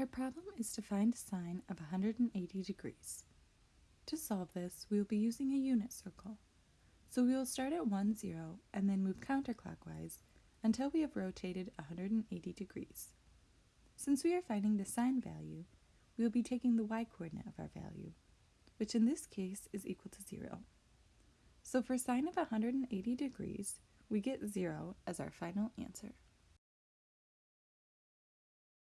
Our problem is to find a sine of 180 degrees. To solve this, we will be using a unit circle. So we will start at 1, 0, and then move counterclockwise until we have rotated 180 degrees. Since we are finding the sine value, we will be taking the y-coordinate of our value, which in this case is equal to 0. So for sine of 180 degrees, we get 0 as our final answer.